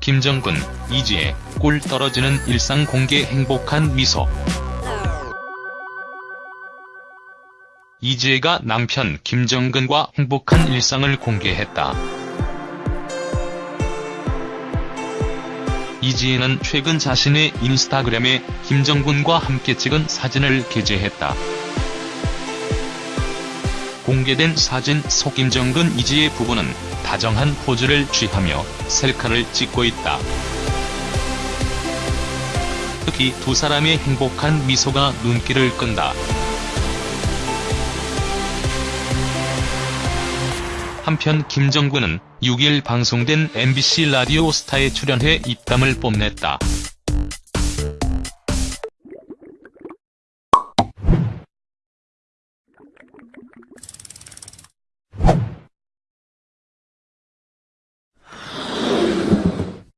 김정근, 이지혜, 꿀 떨어지는 일상 공개 행복한 미소. 이지혜가 남편 김정근과 행복한 일상을 공개했다. 이지혜는 최근 자신의 인스타그램에 김정근과 함께 찍은 사진을 게재했다. 공개된 사진 속 김정근 이지혜 부부는 다정한 포즈를 취하며 셀카를 찍고 있다. 특히 두 사람의 행복한 미소가 눈길을 끈다. 한편 김정근은 6일 방송된 MBC 라디오 스타에 출연해 입담을 뽐냈다.